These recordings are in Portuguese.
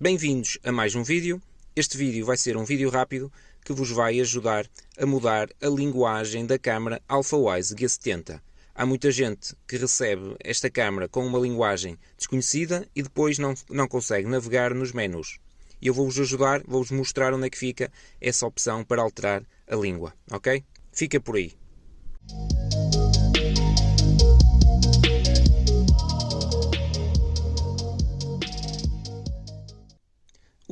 Bem-vindos a mais um vídeo. Este vídeo vai ser um vídeo rápido que vos vai ajudar a mudar a linguagem da câmara AlphaWise G70. Há muita gente que recebe esta câmara com uma linguagem desconhecida e depois não, não consegue navegar nos menus. Eu vou-vos ajudar, vou-vos mostrar onde é que fica essa opção para alterar a língua, ok? Fica por aí.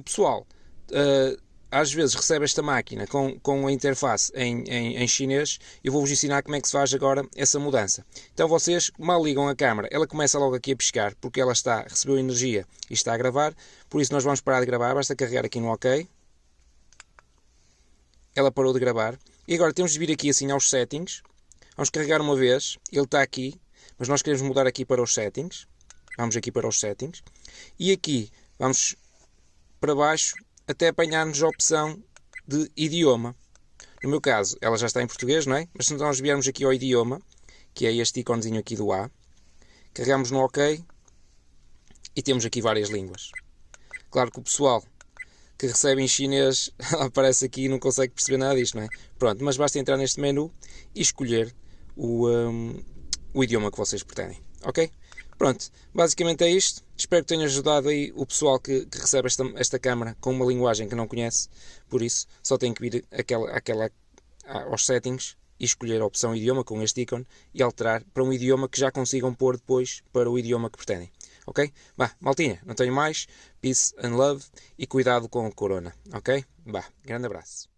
Pessoal uh, às vezes recebe esta máquina com, com a interface em, em, em chinês e vou-vos ensinar como é que se faz agora essa mudança. Então vocês mal ligam a câmera, ela começa logo aqui a piscar porque ela está, recebeu energia e está a gravar, por isso nós vamos parar de gravar, basta carregar aqui no OK. Ela parou de gravar. E agora temos de vir aqui assim aos settings, vamos carregar uma vez, ele está aqui, mas nós queremos mudar aqui para os settings, vamos aqui para os settings, e aqui vamos para baixo até apanharmos a opção de idioma. No meu caso, ela já está em português, não é? Mas se nós viermos aqui ao idioma, que é este iconezinho aqui do A, carregamos no OK e temos aqui várias línguas. Claro que o pessoal que recebe em chinês aparece aqui e não consegue perceber nada disto, não é? Pronto, mas basta entrar neste menu e escolher o, um, o idioma que vocês pretendem, ok? Pronto, basicamente é isto. Espero que tenha ajudado aí o pessoal que, que, recebe esta, esta câmara com uma linguagem que não conhece. Por isso, só tem que vir aquela, aquela, aos settings e escolher a opção idioma com este ícone e alterar para um idioma que já consigam pôr depois para o idioma que pretendem. Ok? Bah, maltinha, não tenho mais. Peace and love e cuidado com o corona. Ok? Bah, grande abraço.